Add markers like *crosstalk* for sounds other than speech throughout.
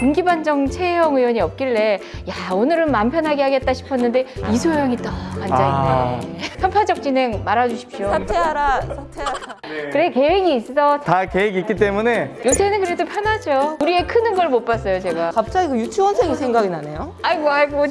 군기반정 최혜영 의원이 없길래 야 오늘은 마음 편하게 하겠다 싶었는데 이소영이 딱 앉아있네. 아. 편파적 진행 말아주십시오. 사퇴하라, 사퇴하라. 그래 계획이 있어. 다 계획이 있기 때문에. 요새는 그래도 편하죠. 우리의 크는 걸 못 봤어요 제가. 갑자기 그 유치원생이 생각이 나네요. 아이고 아이고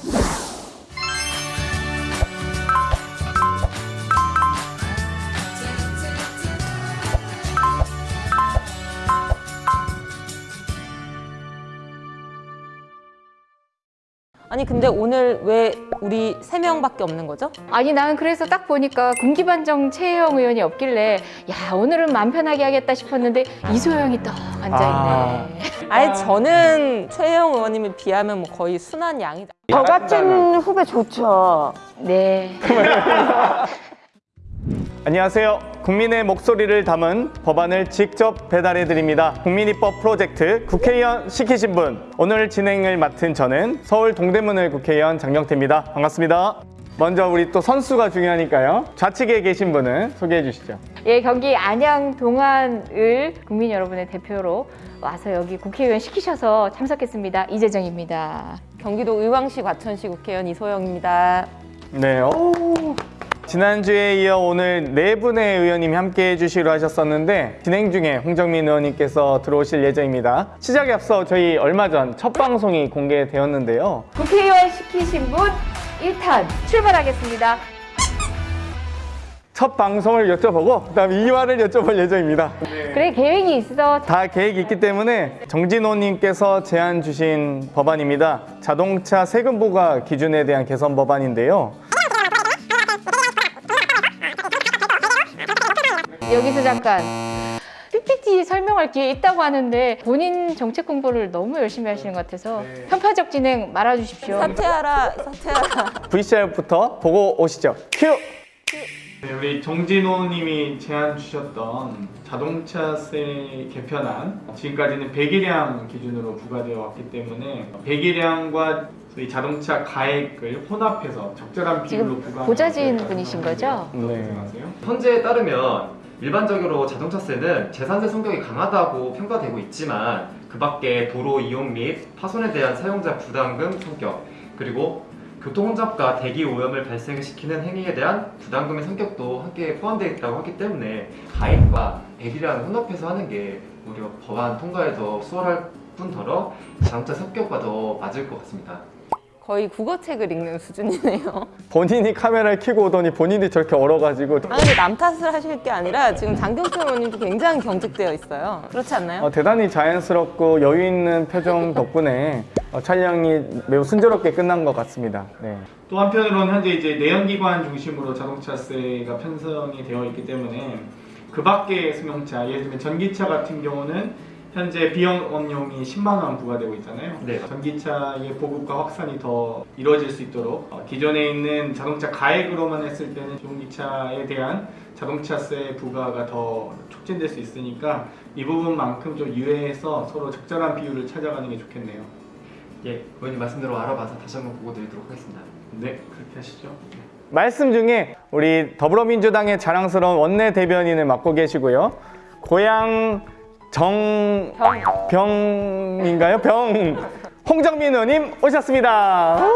아니 근데 오늘 왜 우리 세 명밖에 없는 거죠? 아니 나는 그래서 딱 보니까 군기반정 최혜영 의원이 없길래 야 오늘은 마음 편하게 하겠다 싶었는데 이소영이 딱 앉아있네 아. 아예 저는 최혜영 의원님에 비하면 뭐 거의 순한 양이다. 저 같은 후배 좋죠. 네 *laughs* 안녕하세요. 국민의 목소리를 담은 법안을 직접 배달해 드립니다. 국민입법 프로젝트 국회의원 시키신 분. 오늘 진행을 맡은 저는 서울 동대문을 국회의원 장경태입니다. 반갑습니다. 먼저 우리 또 선수가 중요하니까요. 좌측에 계신 분은 소개해 주시죠. 예, 경기 안양 동안을 국민 여러분의 대표로 와서 여기 국회의원 시키셔서 참석했습니다. 이재정입니다. 경기도 의왕시 과천시 국회의원 이소영입니다. 네. 오. 지난주에 이어 오늘 네 분의 의원님이 함께 해주시기로 하셨었는데 진행 중에 홍정민 의원님께서 들어오실 예정입니다. 시작에 앞서 저희 얼마 전 첫 방송이 공개되었는데요. 국회의원 시키신 분 1탄 출발하겠습니다. 첫 방송을 여쭤보고 그다음 2화를 여쭤볼 예정입니다. 그래 계획이 있어. 다 계획이 있기 때문에 정진호님께서 제안 주신 법안입니다. 자동차 세금 부과 기준에 대한 개선 법안인데요. 여기서 잠깐 PPT 설명할 기회 있다고 하는데 본인 정책 공부를 너무 열심히 하시는 것 같아서 편파적 진행 말아주십시오. 사퇴하라, 사퇴하라. VCR부터 보고 오시죠. 큐! 네, 우리 정진호님이 제안 주셨던 자동차세 개편안 지금까지는 배기량 기준으로 부과되어 왔기 때문에 배기량과 저희 자동차 가액을 혼합해서 적절한 비율로 지금 부과하는 보좌진 것에 분이신 거죠? 네. 헌재에 따르면 일반적으로 자동차세는 재산세 성격이 강하다고 평가되고 있지만 그 밖에 도로 이용 및 파손에 대한 사용자 부담금 성격 그리고 교통 혼잡과 대기 오염을 발생시키는 행위에 대한 부담금의 성격도 함께 포함되어 있다고 하기 때문에 가액과 배기량을 혼합해서 하는 게 오히려 법안 통과에 더 수월할 뿐더러 자동차 성격과 더 맞을 것 같습니다. 거의 국어책을 읽는 수준이네요. *laughs* 본인이 카메라를 켜고 오더니 본인이 저렇게 얼어가지고 아 근데 남 탓을 하실 게 아니라 지금 장경태 의원님도 굉장히 경직되어 있어요. 그렇지 않나요? 어, 대단히 자연스럽고 여유 있는 표정 덕분에 어, 촬영이 매우 순조롭게 끝난 것 같습니다. 네. 또 한편으로는 현재 이제 내연기관 중심으로 자동차세가 편성이 되어 있기 때문에 그 밖의 승용차, 예를 들면 전기차 같은 경우는 현재 비영업용이 10만 원 부과되고 있잖아요. 네. 전기차의 보급과 확산이 더 이루어질 수 있도록 어, 기존에 있는 자동차 가액으로만 했을 때는 전기차에 대한 자동차세 부과가 더 촉진될 수 있으니까 이 부분만큼 좀 유예해서 서로 적절한 비율을 찾아가는 게 좋겠네요. 예, 의원님 말씀대로 알아봐서 다시 한번 보고 드리도록 하겠습니다. 네, 그렇게 하시죠. 말씀 중에 우리 더불어민주당의 자랑스러운 원내 대변인을 맡고 계시고요. 고향 정병인가요? 병 홍정민 의원님 오셨습니다. 아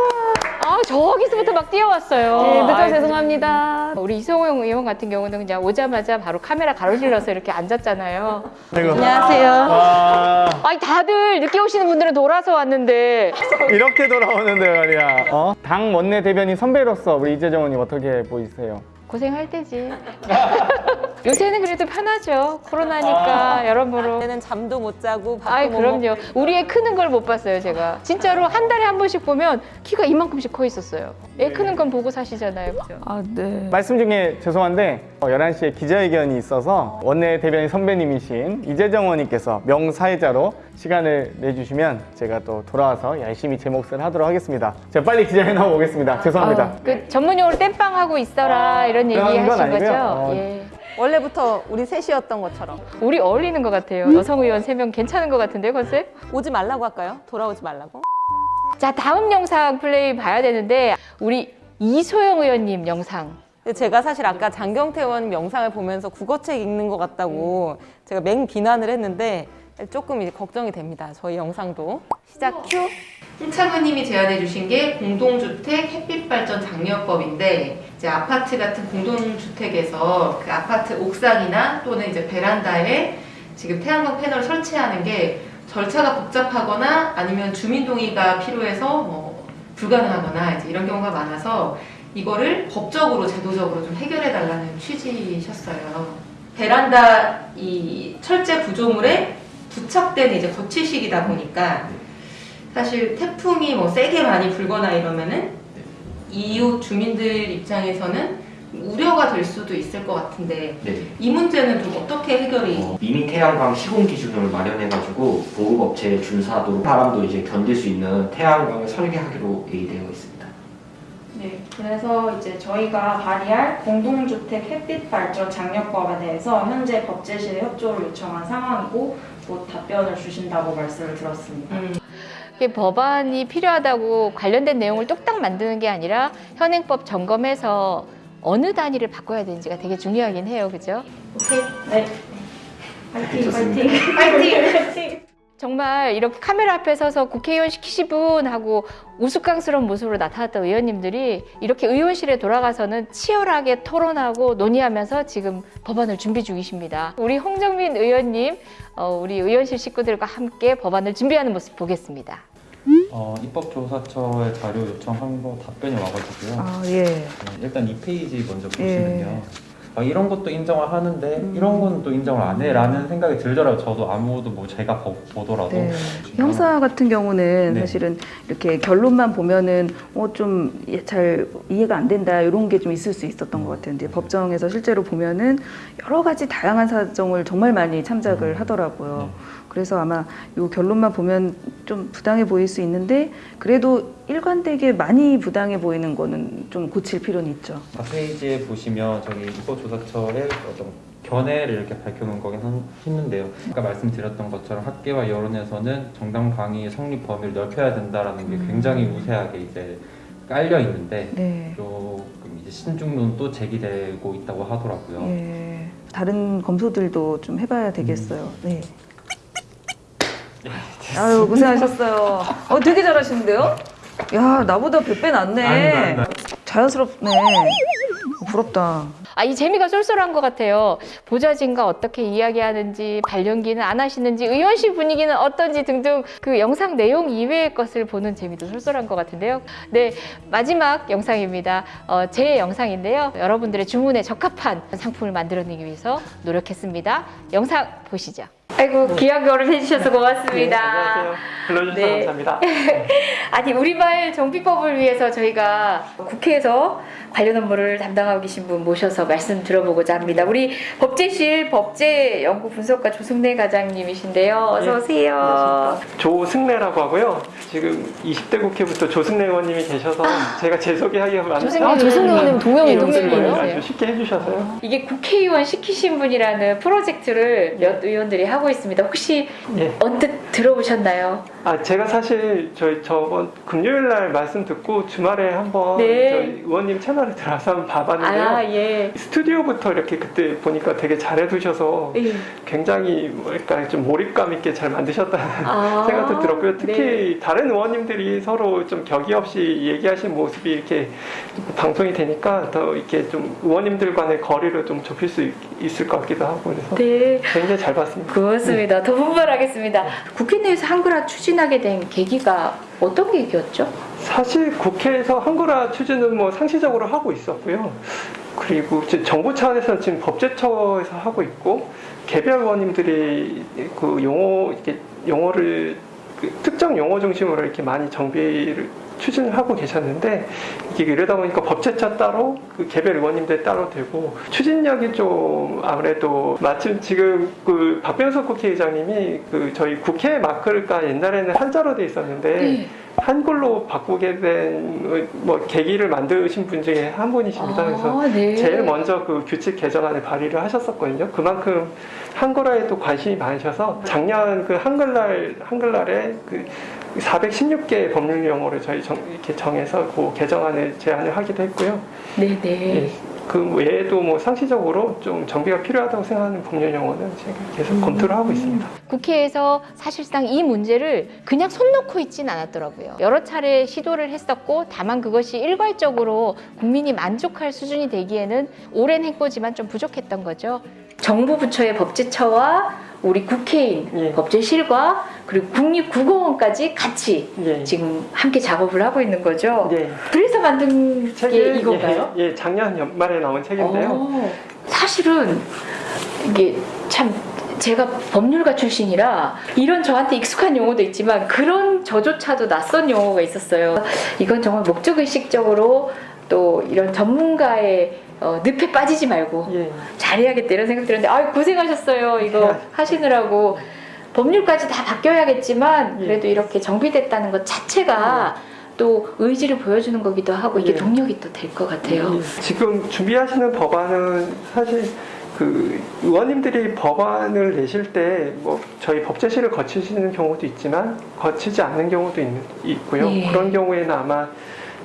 저기서부터 막 뛰어왔어요. 네, 늦어. 죄송합니다. 우리 이성호 의원 같은 경우는 그냥 오자마자 바로 카메라 가로질러서 이렇게 앉았잖아요. 아이고. 안녕하세요. 와, 아니 다들 늦게 오시는 분들은 돌아서 왔는데 이렇게 돌아오는데 말이야. 어? 당 원내 대변인 선배로서 우리 이재정 의원님 어떻게 보이세요? 고생할 때지. *laughs* 요새는 그래도 편하죠. 코로나니까 여러모로. 그때는 잠도 못 자고 밥도 아이 못 그럼요. 먹고 우리의 크는 걸 못 봤어요 제가. 진짜로 한 달에 한 번씩 보면 키가 이만큼씩 커 있었어요. 애 크는 건 보고 사시잖아요. 그죠? 아, 네. 말씀 중에 죄송한데 어, 11시에 기자회견이 있어서 원내 대변인 선배님이신 이재정 의원님께서 명사회자로 시간을 내주시면 제가 또 돌아와서 열심히 제 몫을 하도록 하겠습니다. 제가 빨리 기자회 나와 보겠습니다. 죄송합니다. 아, 그 전문 용어로 땜빵 하고 있어라 이런 얘기 하신 거죠? 어. 예. 원래부터 우리 셋이었던 것처럼 우리 어울리는 것 같아요. 여성 의원 세 명 괜찮은 것 같은데 컨셉? 오지 말라고 할까요? 돌아오지 말라고? 자 다음 영상 플레이 봐야 되는데 우리 이소영 의원님 영상. 제가 사실 아까 장경태 의원님 영상을 보면서 국어책 읽는 것 같다고 제가 맹 비난을 했는데 조금 이제 걱정이 됩니다. 저희 영상도. 시작 큐. 홍창호님이 제안해 주신 게 공동주택 햇빛발전 장려법인데 이제 아파트 같은 공동주택에서 그 아파트 옥상이나 또는 이제 베란다에 지금 태양광 패널을 설치하는 게 절차가 복잡하거나 아니면 주민 동의가 필요해서 뭐 불가능하거나 이제 이런 경우가 많아서 이거를 법적으로 제도적으로 좀 해결해 달라는 취지셨어요. 베란다 이 철제 구조물에 부착된 이제 거치식이다 보니까 사실 태풍이 뭐 세게 많이 불거나 이러면은 이웃 주민들 입장에서는 우려가 될 수도 있을 것 같은데 네. 이 문제는 좀 어떻게 해결이 어, 미니 태양광 시공 기준을 마련해가지고 보급업체에 준사하도록 바람도 이제 견딜 수 있는 태양광을 설계하기로 얘기되어 있습니다. 네, 그래서 이제 저희가 발의할 공동주택 햇빛 발전 장려법에 대해서 현재 법제실에 협조를 요청한 상황이고 곧 답변을 주신다고 말씀을 들었습니다. 음, 이게 법안이 필요하다고 관련된 내용을 뚝딱 만드는 게 아니라 현행법 점검해서 어느 단위를 바꿔야 되는지가 되게 중요하긴 해요. 그죠? 오케이, 네. 파이팅, 좋습니다. 파이팅, 파이팅. 정말 이렇게 카메라 앞에 서서 국회의원 시키시 분 하고 우스꽝스러운 모습으로 나타났던 의원님들이 이렇게 의원실에 돌아가서는 치열하게 토론하고 논의하면서 지금 법안을 준비 중이십니다. 우리 홍정민 의원님, 어, 우리 의원실 식구들과 함께 법안을 준비하는 모습 보겠습니다. 어, 입법조사처에 자료 요청한 거 답변이 와가지고요. 아, 예. 네, 일단 이 페이지 먼저 보시면요. 아, 이런 것도 인정을 하는데 이런 건 또 인정을 안 해라는 생각이 들더라고요. 저도 아무도 뭐 제가 보, 보더라도 네. 형사 같은 경우는 네. 사실은 이렇게 결론만 보면은 어 좀 잘 이해가 안 된다 이런 게 좀 있을 수 있었던 것 같아요. 근데 법정에서 실제로 보면은 여러 가지 다양한 사정을 정말 많이 참작을 음. 하더라고요. 네. 그래서 아마 이 결론만 보면 좀 부당해 보일 수 있는데 그래도 일관되게 많이 부당해 보이는 거는 좀 고칠 필요는 있죠. 아, 페이지에 보시면 저기 입법조사처의 어떤 견해를 이렇게 밝혀놓은 거긴 한- 했는데요. 아까 말씀드렸던 것처럼 학계와 여론에서는 정당 강의 성립 범위를 넓혀야 된다라는 게 굉장히 우세하게 이제 깔려 있는데 네. 조금 이제 신중론도 제기되고 있다고 하더라고요. 예. 다른 검소들도 좀 해봐야 되겠어요. 네. 아유 고생하셨어요. 어 되게 잘하시는데요? 야 나보다 몇배 낫네. 자연스럽네. 부럽다. 아, 이 재미가 쏠쏠한 것 같아요. 보좌진과 어떻게 이야기하는지, 발령기는 안 하시는지, 의원실 분위기는 어떤지 등등 그 영상 내용 이외의 것을 보는 재미도 쏠쏠한 것 같은데요. 네, 마지막 영상입니다. 어, 제 영상인데요. 여러분들의 주문에 적합한 상품을 만들어내기 위해서 노력했습니다. 영상 보시죠. 아이고, 귀한 걸음 해주셔서 고맙습니다. 불러주셔서 네. 감사합니다. *laughs* 아니 우리말 정비법을 위해서 저희가 국회에서 관련 업무를 담당하고 계신 분 모셔서 말씀 들어보고자 합니다. 우리 법제실 법제연구 분석가 조승래 과장님이신데요. 어서 예, 오세요. 조승래라고 하고요. 지금 20대 국회부터 조승래 의원님이 계셔서 제가 제 소개하기가 많아요. 조승래 아, 조승래 의원님 동명이 예, 동생이에요? 아주 쉽게 해주셔서요. 이게 국회의원 시키신 분이라는 프로젝트를 몇 의원들이 하고 있습니다. 혹시 예. 언뜻 들어보셨나요? 아 제가 사실 저희 저번 금요일 날 말씀 듣고 주말에 한번 네. 저희 의원님 채널에 들어가서 한번 봐봤는데요. 아 예. 스튜디오부터 이렇게 그때 보니까 되게 잘해두셔서 예. 굉장히 뭐랄까 좀 몰입감 있게 잘 만드셨다는 아, *laughs* 생각도 들었고요. 특히 네. 다른 의원님들이 서로 좀 격의 없이 얘기하신 모습이 이렇게 방송이 되니까 더 이렇게 좀 의원님들 간의 거리를 좀 좁힐 수 있, 을 것 같기도 하고 그래서 네. 굉장히 잘 봤습니다. 고 맙습니다. 더 분발하겠습니다. 국회 내에서 한글화 추진하게 된 계기가 어떤 계기였죠? 사실 국회에서 한글화 추진은 뭐 상시적으로 하고 있었고요. 그리고 정부 차원에서는 지금 법제처에서 하고 있고 개별 의원님들이 그 용어 이렇게 용어를 그 특정 용어 중심으로 이렇게 많이 정비를 추진을 하고 계셨는데 이게 이러다 보니까 법제처 따로 그 개별 의원님들 따로 되고 추진력이 좀 아무래도 마침 지금 그 박병석 국회의장님이 그 저희 국회 마크가 옛날에는 한자로 돼 있었는데 네. 한글로 바꾸게 된 뭐 계기를 만드신 분 중에 한 분이십니다. 그래서 아, 네. 제일 먼저 그 규칙 개정안을 발의를 하셨었거든요. 그만큼 한글화에도 관심이 많으셔서 작년 그 한글날 한글날에 그 416개 법률 용어를 저희 정, 이렇게 정해서 그 개정안을 제안을 하기도 했고요. 네네. 예. 그 외에도 뭐 상시적으로 좀 정비가 필요하다고 생각하는 법률 용어는 제가 계속 검토를 하고 있습니다. 국회에서 사실상 이 문제를 그냥 손 놓고 있진 않았더라고요. 여러 차례 시도를 했었고 다만 그것이 일괄적으로 국민이 만족할 수준이 되기에는 오랜 행보지만 좀 부족했던 거죠. 정부 부처의 법제처와 우리 국회인, 예. 법제실과 그리고 국립국어원까지 같이 예. 지금 함께 작업을 하고 있는 거죠. 네. 그래서 만든 게 책이 이건가요? 예, 예, 작년 연말에 나온 책인데요. 어, 사실은 이게 참 제가 법률가 출신이라 이런 저한테 익숙한 용어도 있지만 그런 저조차도 낯선 용어가 있었어요. 이건 정말 목적의식적으로 또 이런 전문가의 어, 늪에 빠지지 말고 예. 잘해야겠다 이런 생각 들었는데 아 고생하셨어요 이거 하시느라고 법률까지 다 바뀌어야겠지만 그래도 이렇게 정비됐다는 것 자체가 또 의지를 보여주는 거기도 하고 이게 예. 동력이 또 될 것 같아요. 예. 지금 준비하시는 법안은 사실 그 의원님들이 법안을 내실 때 뭐 저희 법제실을 거치시는 경우도 있지만 거치지 않는 경우도 있, 있고요. 예. 그런 경우에는 아마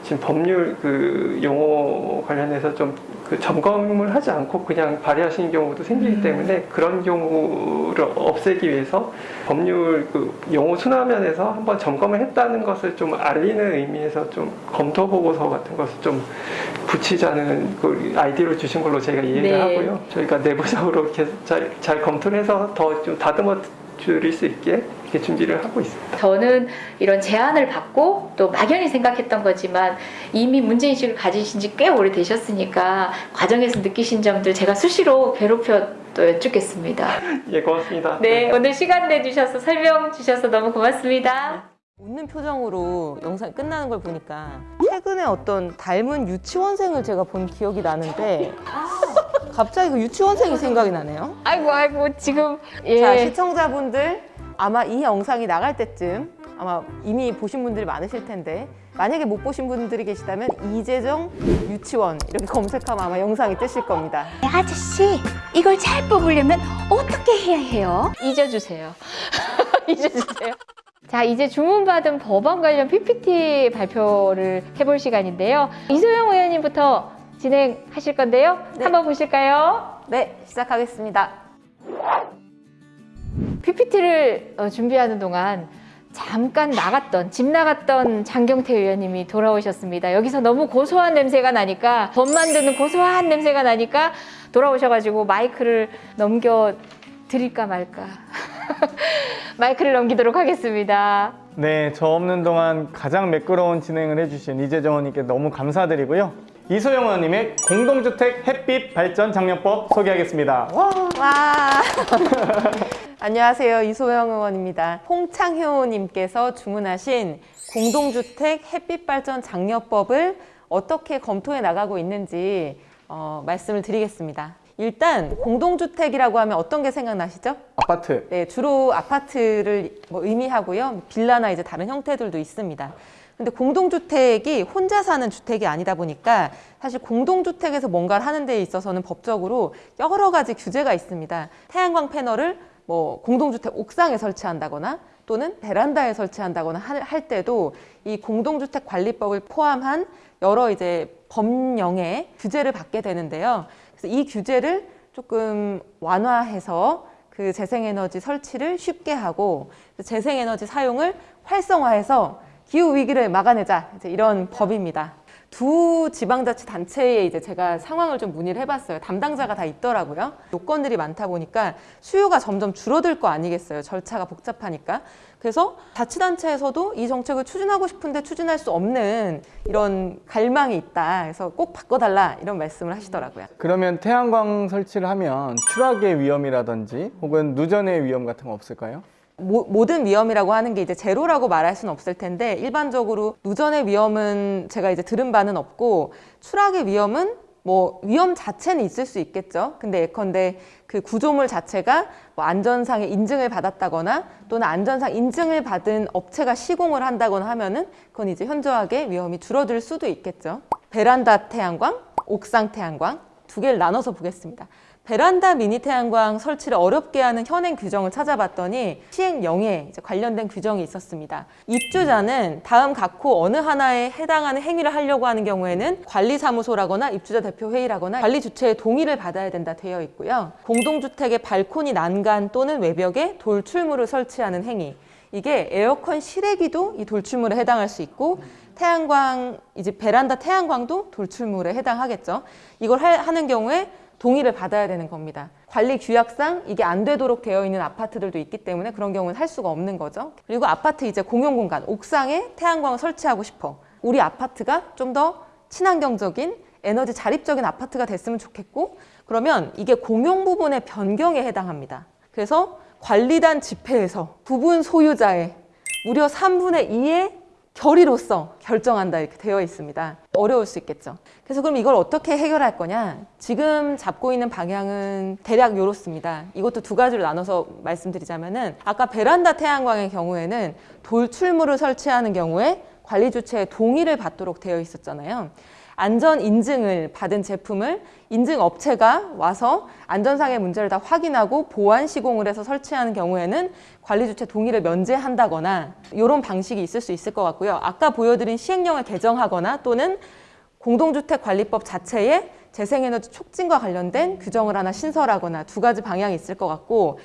지금 법률 그 용어 관련해서 좀 그 점검을 하지 않고 그냥 발의하시는 경우도 생기기 때문에 그런 경우를 없애기 위해서 법률 그 용어 순화면에서 한번 점검을 했다는 것을 좀 알리는 의미에서 좀 검토 보고서 같은 것을 좀 붙이자는 그 아이디어를 주신 걸로 제가 이해를 네. 하고요. 저희가 내부적으로 계속 잘, 잘 검토를 해서 더 좀 다듬어 드릴 수 있게 이렇게 준비를 하고 있습니다. 저는 이런 제안을 받고 또 막연히 생각했던 거지만 이미 문제인식을 가지신 지 꽤 오래되셨으니까 과정에서 느끼신 점들 제가 수시로 괴롭혀 또 여쭙겠습니다. 예, 고맙습니다. 네, 오늘 시간 내주셔서 설명 주셔서 너무 고맙습니다. 웃는 표정으로 영상이 끝나는 걸 보니까 최근에 어떤 닮은 유치원생을 제가 본 기억이 나는데 갑자기 그 유치원생이 생각이 나네요. 아이고 아이고 지금 예. 자 시청자분들 아마 이 영상이 나갈 때쯤 아마 이미 보신 분들이 많으실 텐데 만약에 못 보신 분들이 계시다면 이재정 유치원 이렇게 검색하면 아마 영상이 뜨실 겁니다. 아저씨, 이걸 잘 뽑으려면 어떻게 해야 해요? 잊어주세요. *laughs* 잊어주세요. 자, 이제 주문받은 법안 관련 PPT 발표를 해볼 시간인데요. 이소영 의원님부터 진행하실 건데요. 한번 보실까요? 네, 시작하겠습니다. PPT를 어, 준비하는 동안 잠깐 나갔던 집 나갔던 장경태 의원님이 돌아오셨습니다. 여기서 너무 고소한 냄새가 나니까 법 만드는 고소한 냄새가 나니까 돌아오셔가지고 마이크를 넘겨 드릴까 말까 *laughs* 마이크를 넘기도록 하겠습니다. 네, 저 없는 동안 가장 매끄러운 진행을 해주신 이재정 의원님께 너무 감사드리고요. 이소영 의원님의 공동주택 햇빛 발전 장려법 소개하겠습니다. 와. *laughs* *laughs* 안녕하세요. 이소영 의원입니다. 홍창효님께서 주문하신 공동주택 햇빛발전 장려법을 어떻게 검토해 나가고 있는지 어, 말씀을 드리겠습니다. 일단 공동주택이라고 하면 어떤 게 생각나시죠? 아파트. 네, 주로 아파트를 뭐 의미하고요. 빌라나 이제 다른 형태들도 있습니다. 근데 공동주택이 혼자 사는 주택이 아니다 보니까 사실 공동주택에서 뭔가를 하는 데 있어서는 법적으로 여러 가지 규제가 있습니다. 태양광 패널을 뭐 공동주택 옥상에 설치한다거나 또는 베란다에 설치한다거나 할, 할 때도 이 공동주택 관리법을 포함한 여러 이제 법령의 규제를 받게 되는데요. 그래서 이 규제를 조금 완화해서 그 재생에너지 설치를 쉽게 하고 재생에너지 사용을 활성화해서 기후 위기를 막아내자 이제 이런 법입니다. 두 지방자치단체에 이제 제가 상황을 좀 문의를 해봤어요. 담당자가 다 있더라고요. 요건들이 많다 보니까 수요가 점점 줄어들 거 아니겠어요. 절차가 복잡하니까. 그래서 자치단체에서도 이 정책을 추진하고 싶은데 추진할 수 없는 이런 갈망이 있다. 그래서 꼭 바꿔달라 이런 말씀을 하시더라고요. 그러면 태양광 설치를 하면 추락의 위험이라든지 혹은 누전의 위험 같은 거 없을까요? 모, 모든 위험이라고 하는 게 이제 제로라고 말할 수는 없을 텐데 일반적으로 누전의 위험은 제가 이제 들은 바는 없고 추락의 위험은 뭐 위험 자체는 있을 수 있겠죠. 근데 예컨대 그 구조물 자체가 뭐 안전상의 인증을 받았다거나 또는 안전상 인증을 받은 업체가 시공을 한다거나 하면은 그건 이제 현저하게 위험이 줄어들 수도 있겠죠. 베란다 태양광, 옥상 태양광 두 개를 나눠서 보겠습니다. 베란다 미니 태양광 설치를 어렵게 하는 현행 규정을 찾아봤더니 시행령에 관련된 규정이 있었습니다. 입주자는 다음 각호 어느 하나에 해당하는 행위를 하려고 하는 경우에는 관리사무소라거나 입주자 대표 회의라거나 관리 주체의 동의를 받아야 된다 되어 있고요. 공동주택의 발코니 난간 또는 외벽에 돌출물을 설치하는 행위. 이게 에어컨 실외기도 이 돌출물에 해당할 수 있고 태양광 이제 베란다 태양광도 돌출물에 해당하겠죠. 이걸 하- 하는 경우에 동의를 받아야 되는 겁니다. 관리 규약상 이게 안 되도록 되어 있는 아파트들도 있기 때문에 그런 경우는 할 수가 없는 거죠. 그리고 아파트 이제 공용 공간, 옥상에 태양광을 설치하고 싶어. 우리 아파트가 좀 더 친환경적인 에너지 자립적인 아파트가 됐으면 좋겠고 그러면 이게 공용 부분의 변경에 해당합니다. 그래서 관리단 집회에서 부분 소유자의 무려 3분의 2의 결의로서 결정한다 이렇게 되어 있습니다. 어려울 수 있겠죠. 그래서 그럼 이걸 어떻게 해결할 거냐? 지금 잡고 있는 방향은 대략 이렇습니다. 이것도 두 가지로 나눠서 말씀드리자면 은 아까 베란다 태양광의 경우에는 돌출물을 설치하는 경우에 관리 주체의 동의를 받도록 되어 있었잖아요. 안전 인증을 받은 제품을 인증 업체가 와서 안전상의 문제를 다 확인하고 보안 시공을 해서 설치하는 경우에는 관리 주체 동의를 면제한다거나 이런 방식이 있을 수 있을 것 같고요. 아까 보여드린 시행령을 개정하거나 또는 공동주택 관리법 자체에 재생에너지 촉진과 관련된 규정을 하나 신설하거나 두 가지 방향이 있을 것 같고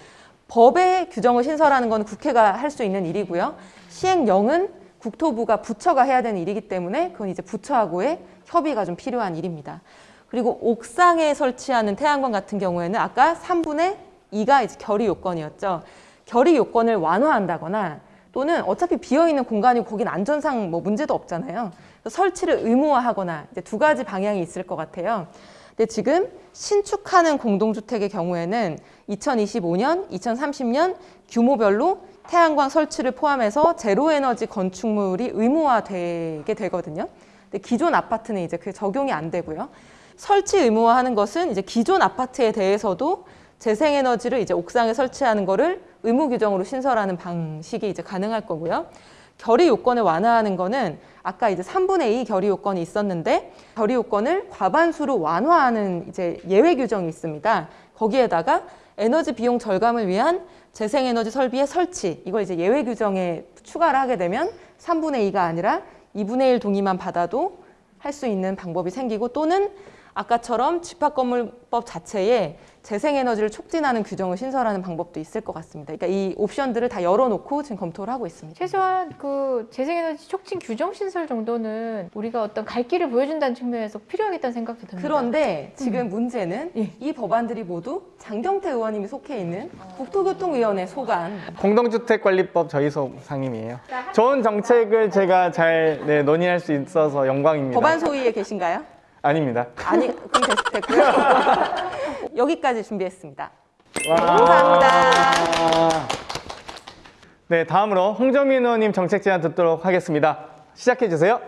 법의 규정을 신설하는 건 국회가 할 수 있는 일이고요. 시행령은 국토부가 부처가 해야 되는 일이기 때문에 그건 이제 부처하고의 협의가 좀 필요한 일입니다. 그리고 옥상에 설치하는 태양광 같은 경우에는 아까 3분의 2가 이제 결의 요건이었죠. 결의 요건을 완화한다거나 또는 어차피 비어있는 공간이고 거긴 안전상 뭐 문제도 없잖아요. 설치를 의무화하거나 이제 두 가지 방향이 있을 것 같아요. 근데 지금 신축하는 공동주택의 경우에는 2025년, 2030년 규모별로 태양광 설치를 포함해서 제로에너지 건축물이 의무화되게 되거든요. 근데 기존 아파트는 이제 그게 적용이 안 되고요. 설치 의무화하는 것은 이제 기존 아파트에 대해서도 재생에너지를 이제 옥상에 설치하는 거를 의무 규정으로 신설하는 방식이 이제 가능할 거고요. 결의 요건을 완화하는 거는 아까 이제 3분의 2 결의 요건이 있었는데 결의 요건을 과반수로 완화하는 이제 예외 규정이 있습니다. 거기에다가 에너지 비용 절감을 위한 재생에너지 설비의 설치 이걸 이제 예외 규정에 추가를 하게 되면 3분의 2가 아니라 2분의 1 동의만 받아도 할 수 있는 방법이 생기고 또는 아까처럼 집합건물법 자체에 재생에너지를 촉진하는 규정을 신설하는 방법도 있을 것 같습니다. 그러니까 이 옵션들을 다 열어놓고 지금 검토를 하고 있습니다. 최소한 그 재생에너지 촉진 규정 신설 정도는 우리가 어떤 갈 길을 보여준다는 측면에서 필요하겠다는 생각도 듭니다. 그런데 지금 문제는 예. 이 법안들이 모두 장경태 의원님이 속해 있는 국토교통위원회 소관 공동주택관리법 저희소 상임이에요. 좋은 정책을 제가 잘 네, 논의할 수 있어서 영광입니다. 법안 소위에 계신가요? 아닙니다. 아니, 그럼 됐- 됐고요. *laughs* 여기까지 준비했습니다. 와. 감사합니다. 네, 다음으로 홍정민 의원님 정책 제안 듣도록 하겠습니다. 시작해 주세요.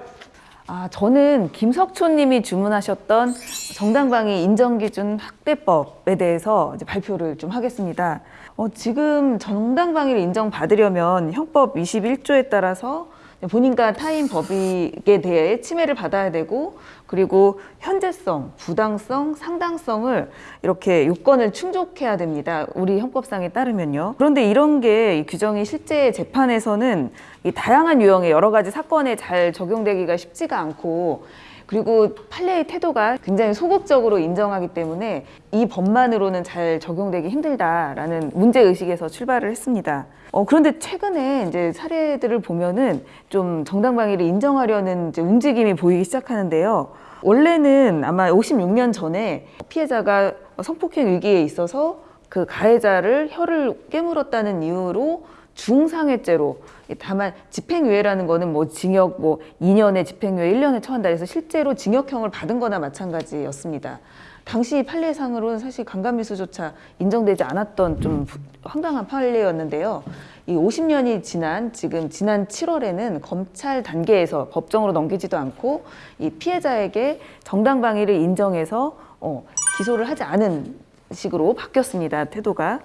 아, 저는 김석촌 님이 주문하셨던 정당방위 인정기준 확대법에 대해서 이제 발표를 좀 하겠습니다. 어, 지금 정당방위를 인정받으려면 형법 21조에 따라서 본인과 타인 법익에 대해 침해를 받아야 되고 그리고 현재성, 부당성, 상당성을 이렇게 요건을 충족해야 됩니다. 우리 형법상에 따르면요. 그런데 이런 게이 규정이 실제 재판에서는 이 다양한 유형의 여러 가지 사건에 잘 적용되기가 쉽지가 않고 그리고 판례의 태도가 굉장히 소극적으로 인정하기 때문에 이 법만으로는 잘 적용되기 힘들다라는 문제 의식에서 출발을 했습니다. 어, 그런데 최근에 이제 사례들을 보면은 좀 정당방위를 인정하려는 움직임이 보이기 시작하는데요. 원래는 아마 56년 전에 피해자가 성폭행 위기에 있어서 그 가해자를 혀를 깨물었다는 이유로 중상해죄로 다만 집행유예라는 거는 뭐 징역 뭐 2년에 집행유예 1년에 처한다 해서 실제로 징역형을 받은 거나 마찬가지였습니다. 당시 판례상으로는 사실 강간미수조차 인정되지 않았던 좀 부- 황당한 판례였는데요. 이 50년이 지난 지금 지난 7월에는 검찰 단계에서 법정으로 넘기지도 않고 이 피해자에게 정당방위를 인정해서 어, 기소를 하지 않은 식으로 바뀌었습니다. 태도가.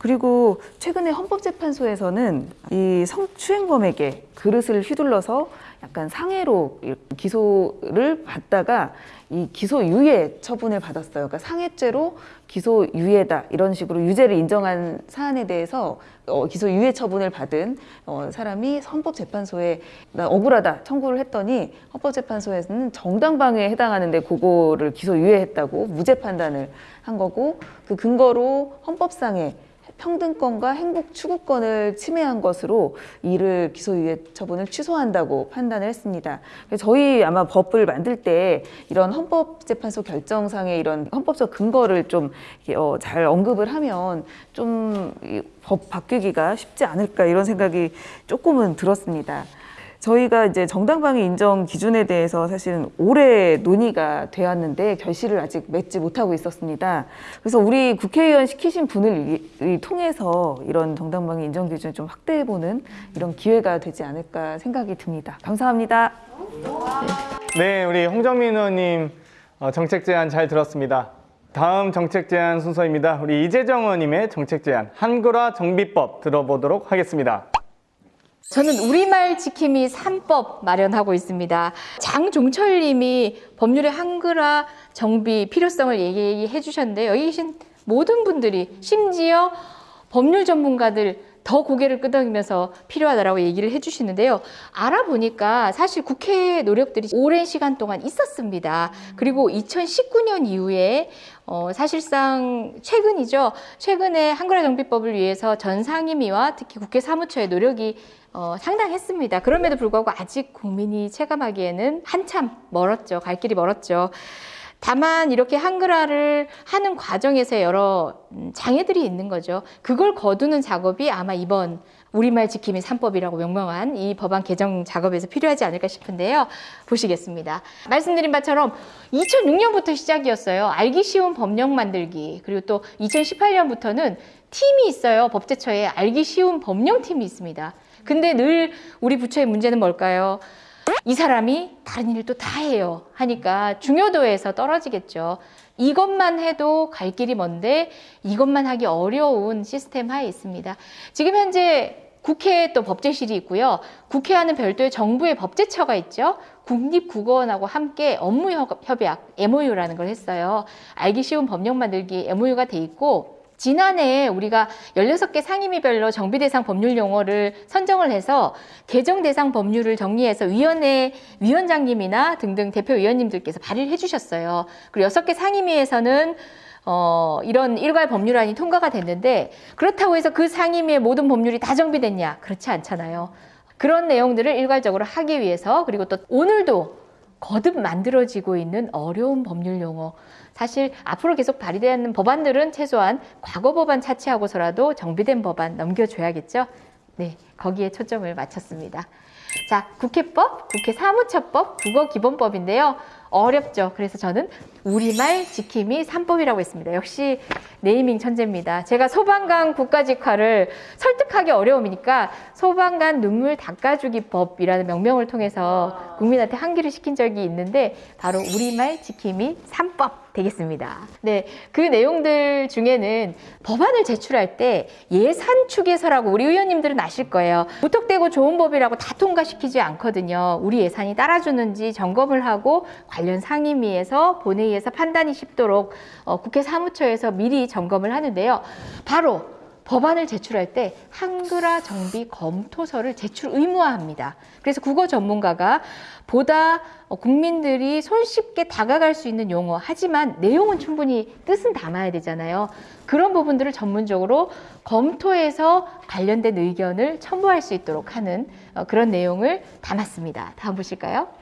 그리고 최근에 헌법재판소에서는 이 성추행범에게 그릇을 휘둘러서 약간 상해로 기소를 받다가 이 기소유예 처분을 받았어요. 그러니까 상해죄로 기소유예다 이런 식으로 유죄를 인정한 사안에 대해서 어, 기소유예 처분을 받은 어, 사람이 헌법재판소에 나 억울하다 청구를 했더니 헌법재판소에서는 정당방위에 해당하는데 그거를 기소유예했다고 무죄 판단을 한 거고 그 근거로 헌법상의 평등권과 행복 추구권을 침해한 것으로 이를 기소유예 처분을 취소한다고 판단을 했습니다. 저희 아마 법을 만들 때 이런 헌법재판소 결정상의 이런 헌법적 근거를 좀 어, 잘 언급을 하면 좀 법 바뀌기가 쉽지 않을까 이런 생각이 조금은 들었습니다. 저희가 이제 정당방위 인정 기준에 대해서 사실은 오래 논의가 되었는데 결실을 아직 맺지 못하고 있었습니다. 그래서 우리 국회의원 시키신 분을 통해서 이런 정당방위 인정 기준을 좀 확대해보는 이런 기회가 되지 않을까 생각이 듭니다. 감사합니다. 네, 우리 홍정민 의원님 어, 정책 제안 잘 들었습니다. 다음 정책 제안 순서입니다. 우리 이재정 의원님의 정책 제안 한글화 정비법 들어보도록 하겠습니다. 저는 우리말 지킴이 3법 마련하고 있습니다. 장종철 님이 법률의 한글화 정비 필요성을 얘기해 주셨는데요. 여기 계신 모든 분들이 심지어 법률 전문가들 더 고개를 끄덕이면서 필요하다라고 얘기를 해주시는데요. 알아보니까 사실 국회의 노력들이 오랜 시간 동안 있었습니다. 그리고 2019년 이후에 어, 사실상 최근이죠. 최근에 한글화 정비법을 위해서 전 상임위와 특히 국회 사무처의 노력이 어, 상당했습니다. 그럼에도 불구하고 아직 국민이 체감하기에는 한참 멀었죠. 갈 길이 멀었죠. 다만 이렇게 한글화를 하는 과정에서 여러 음, 장애들이 있는 거죠. 그걸 거두는 작업이 아마 이번 우리말 지킴이 3법이라고 명명한 이 법안 개정 작업에서 필요하지 않을까 싶은데요. 보시겠습니다. 말씀드린 바처럼 2006년부터 시작이었어요. 알기 쉬운 법령 만들기. 그리고 또 2018년부터는 팀이 있어요. 법제처에 알기 쉬운 법령팀이 있습니다. 근데 늘 우리 부처의 문제는 뭘까요? 이 사람이 다른 또다 해요. 하니까 중요도에서 떨어지겠죠. 이것만 해도 갈 길이 먼데 이것만 하기 어려운 시스템 하에 있습니다. 지금 현재 국회에 또 법제실이 있고요. 국회와는 별도의 정부의 법제처가 있죠. 국립국어원하고 함께 업무 협- 협약, MOU라는 걸 했어요. 알기 쉬운 법령 만들기 MOU가 돼 있고 지난해 우리가 16개 상임위별로 정비 대상 법률 용어를 선정을 해서 개정 대상 법률을 정리해서 위원회 위원장님이나 등등 대표 위원님들께서 발의를 해주셨어요. 그리고 6개 상임위에서는 어, 이런 일괄 법률안이 통과가 됐는데 그렇다고 해서 그 상임위의 모든 법률이 다 정비됐냐? 그렇지 않잖아요. 그런 내용들을 일괄적으로 하기 위해서 그리고 또 오늘도 거듭 만들어지고 있는 어려운 법률 용어. 사실 앞으로 계속 발의되는 법안들은 최소한 과거 법안 차치하고서라도 정비된 법안 넘겨줘야겠죠. 네, 거기에 초점을 맞췄습니다. 자, 국회법, 국회 사무처법, 국어기본법인데요. 어렵죠. 그래서 저는 우리말 지킴이 3법이라고 했습니다. 역시 네이밍 천재입니다. 제가 소방관 국가직화를 설득하기 어려움이니까 소방관 눈물 닦아주기 법이라는 명명을 통해서 국민한테 항기를 시킨 적이 있는데 바로 우리말 지킴이 3법 되겠습니다. 네, 그 내용들 중에는 법안을 제출할 때 예산 축에서라고 우리 의원님들은 아실 거예요. 무턱대고 좋은 법이라고 다 통과시키지 않거든요. 우리 예산이 따라주는지 점검을 하고 관련 상임위에서 본회의에서 판단이 쉽도록 어, 국회 사무처에서 미리 점검을 하는데요. 바로 법안을 제출할 때 한글화 정비 검토서를 제출 의무화합니다. 그래서 국어 전문가가 보다 어, 국민들이 손쉽게 다가갈 수 있는 용어, 하지만 내용은 충분히 뜻은 담아야 되잖아요. 그런 부분들을 전문적으로 검토해서 관련된 의견을 첨부할 수 있도록 하는 어, 그런 내용을 담았습니다. 다음 보실까요?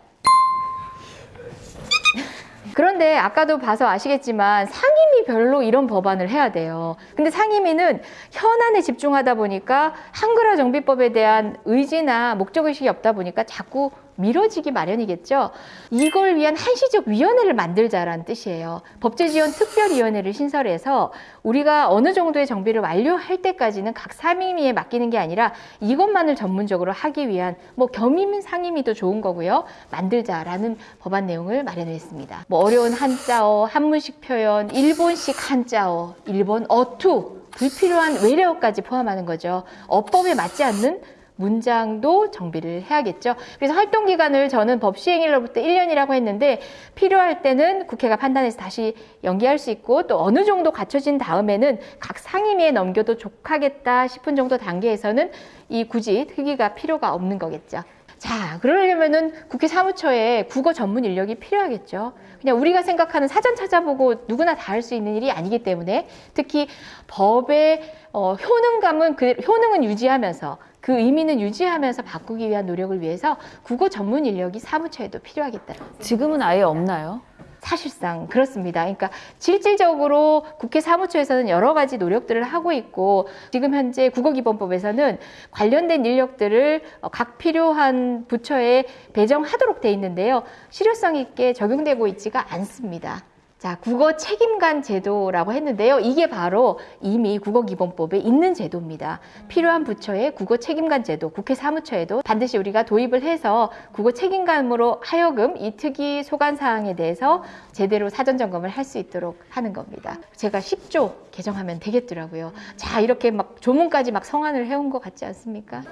그런데 아까도 봐서 아시겠지만 상임위 별로 이런 법안을 해야 돼요. 근데 상임위는 현안에 집중하다 보니까 한글화 정비법에 대한 의지나 목적의식이 없다 보니까 자꾸 미뤄지기 마련이겠죠. 이걸 위한 한시적 위원회를 만들자라는 뜻이에요. 법제지원 특별위원회를 신설해서 우리가 어느 정도의 정비를 완료할 때까지는 각 상임위에 맡기는 게 아니라 이것만을 전문적으로 하기 위한 뭐 겸임 상임위도 좋은 거고요. 만들자라는 법안 내용을 마련했습니다. 뭐 어려운 한자어, 한문식 표현, 일본식 한자어, 일본 어투 불필요한 외래어까지 포함하는 거죠. 어법에 맞지 않는 문장도 정비를 해야겠죠. 그래서 활동 기간을 저는 법 시행일로부터 1년이라고 했는데 필요할 때는 국회가 판단해서 다시 연기할 수 있고 또 어느 정도 갖춰진 다음에는 각 상임위에 넘겨도 족하겠다 싶은 정도 단계에서는 이 굳이 특위가 필요가 없는 거겠죠. 자, 그러려면은 국회 사무처에 국어 전문 인력이 필요하겠죠. 그냥 우리가 생각하는 사전 찾아보고 누구나 다 할 수 있는 일이 아니기 때문에 특히 법의 어, 효능감은 그 효능은 유지하면서 그 의미는 유지하면서 바꾸기 위한 노력을 위해서 국어 전문 인력이 사무처에도 필요하겠다. 지금은 아예 없나요? 사실상 그렇습니다. 그러니까 실질적으로 국회 사무처에서는 여러 가지 노력들을 하고 있고 지금 현재 국어기본법에서는 관련된 인력들을 어, 각 필요한 부처에 배정하도록 돼 있는데요. 실효성 있게 적용되고 있지가 않습니다. 자, 국어 책임관 제도라고 했는데요. 이게 바로 이미 국어기본법에 있는 제도입니다. 필요한 부처의 국어 책임관 제도, 국회 사무처에도 반드시 우리가 도입을 해서 국어 책임관으로 하여금 이 특이 소관 사항에 대해서 제대로 사전 점검을 할 수 있도록 하는 겁니다. 제가 10조 개정하면 되겠더라고요. 자, 이렇게 막 조문까지 막 성안을 해온 것 같지 않습니까?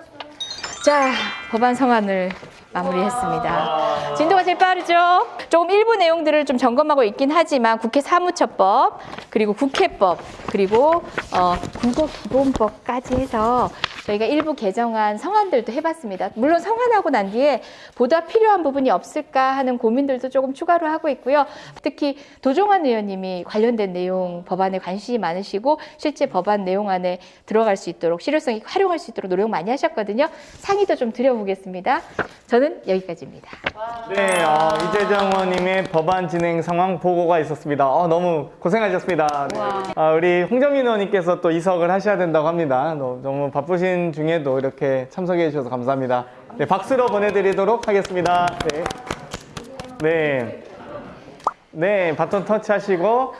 자, 법안 성안을 마무리했습니다. 진도가 제일 빠르죠? 조금 일부 내용들을 좀 점검하고 있긴 하지만 국회 사무처법, 그리고 국회법, 그리고 어, 국어기본법까지 해서 저희가 일부 개정안 성안들도 해봤습니다. 물론 성안하고 난 뒤에 보다 필요한 부분이 없을까 하는 고민들도 조금 추가로 하고 있고요. 특히 도종환 의원님이 관련된 내용 법안에 관심이 많으시고 실제 법안 내용 안에 들어갈 수 있도록 실효성 있게 활용할 수 있도록 노력 많이 하셨거든요. 상의도 좀 드려보겠습니다. 저는 여기까지입니다. 네, 어, 이재정 의원님의 법안 진행 상황 보고가 있었습니다. 어, 너무 고생하셨습니다. 네. 아, 우리 홍정민 의원님께서 또 이석을 하셔야 된다고 합니다. 너, 너무 바쁘신 중에도 이렇게 참석해 주셔서 감사합니다. 네, 박수로 보내드리도록 하겠습니다. 네. 네. 네, 바톤 터치 하시고,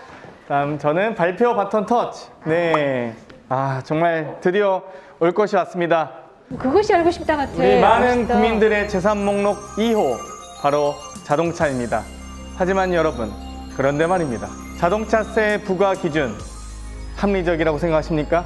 다음 저는 발표 바톤 터치. 네. 아, 정말 드디어 올 것이 왔습니다. 그것이 알고 싶다 같아. 우리 많은 멋있다. 국민들의 재산 목록 2호 바로 자동차입니다. 하지만 여러분 그런데 말입니다. 자동차세 부과 기준 합리적이라고 생각하십니까?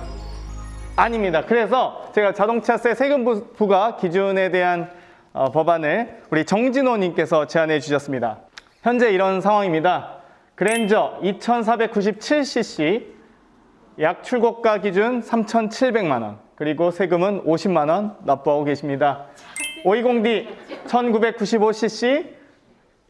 아닙니다. 그래서 제가 자동차세 세금 부- 부과 기준에 대한 어, 법안을 우리 정진호님께서 제안해 주셨습니다. 현재 이런 상황입니다. 그랜저 2497cc 약 출고가 기준 3,700만 원 그리고 세금은 50만 원 납부하고 계십니다. 520D 1995cc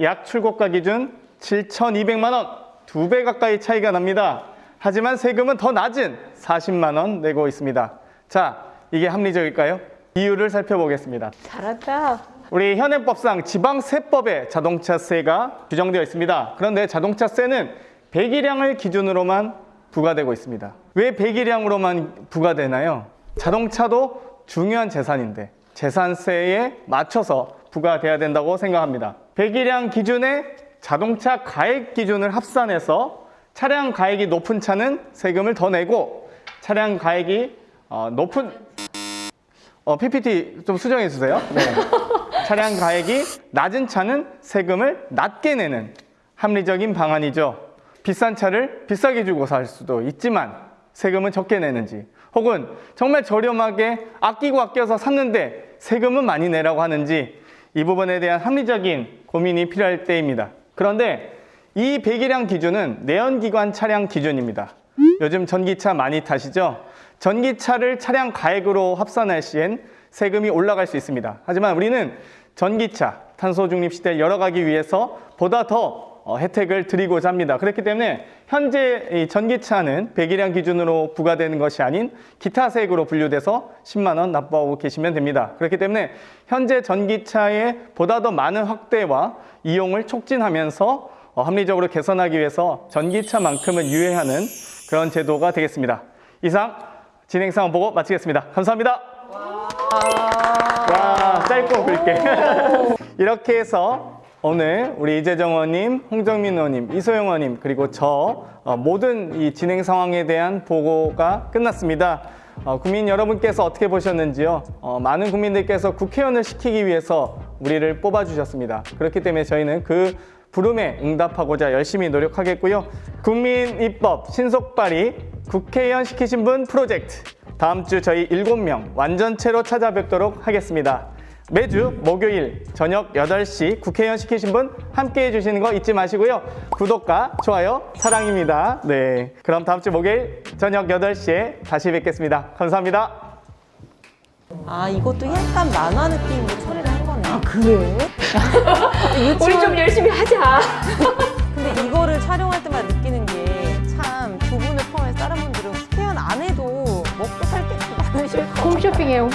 약 출고가 기준 7,200만 원, 두 배 가까이 차이가 납니다. 하지만 세금은 더 낮은 40만 원 내고 있습니다. 자, 이게 합리적일까요? 이유를 살펴보겠습니다. 잘한다. 우리 현행법상 지방세법에 자동차세가 규정되어 있습니다. 그런데 자동차세는 배기량을 기준으로만 부과되고 있습니다. 왜 배기량으로만 부과되나요? 자동차도 중요한 재산인데 재산세에 맞춰서 부과돼야 된다고 생각합니다. 배기량 기준에 자동차 가액 기준을 합산해서 차량 가액이 높은 차는 세금을 더 내고 차량 가액이 어, 높은 어, PPT 좀 수정해 주세요. 네. *laughs* 차량 가액이 낮은 차는 세금을 낮게 내는 합리적인 방안이죠. 비싼 차를 비싸게 주고 살 수도 있지만 세금은 적게 내는지 혹은 정말 저렴하게 아끼고 아껴서 샀는데 세금은 많이 내라고 하는지 이 부분에 대한 합리적인 고민이 필요할 때입니다. 그런데 이 배기량 기준은 내연기관 차량 기준입니다. 요즘 전기차 많이 타시죠? 전기차를 차량 가액으로 합산할 시엔 세금이 올라갈 수 있습니다. 하지만 우리는 전기차, 탄소 중립 시대를 열어가기 위해서 보다 더 어, 혜택을 드리고자 합니다. 그렇기 때문에 현재 이 전기차는 배기량 기준으로 부과되는 것이 아닌 기타세액으로 분류돼서 10만 원 납부하고 계시면 됩니다. 그렇기 때문에 현재 전기차의 보다 더 많은 확대와 이용을 촉진하면서 어, 합리적으로 개선하기 위해서 전기차만큼은 유예하는 그런 제도가 되겠습니다. 이상 진행 상황 보고 마치겠습니다. 감사합니다. 와, 짧고 굵게. *laughs* 이렇게 해서 오늘 우리 이재정 의원님, 홍정민 의원님, 이소영 의원님 그리고 저 어, 모든 이 진행 상황에 대한 보고가 끝났습니다. 어, 국민 여러분께서 어떻게 보셨는지요? 어, 많은 국민들께서 국회의원을 시키기 위해서 우리를 뽑아주셨습니다. 그렇기 때문에 저희는 그 부름에 응답하고자 열심히 노력하겠고요. 국민 입법 신속 발의 국회의원 시키신 분 프로젝트. 다음 주 저희 7명 완전체로 찾아뵙도록 하겠습니다. 매주 목요일 저녁 8시 국회의원 시키신 분 함께 해 주시는 거 잊지 마시고요. 구독과 좋아요 사랑입니다. 네. 그럼 다음 주 목요일 저녁 8시에 다시 뵙겠습니다. 감사합니다. 아 이것도 약간 만화 느낌으로 처리를 한 거네. 아 그래? 우리 *laughs* 좀 열심히 하자. *laughs* 근데 이거를 촬영할 때마다 느끼는 게 참 두 분을 포함해서 다른 분들은 국회의원 안 해도 먹고 살 게 많으실 것 같아요. 홈쇼핑해요.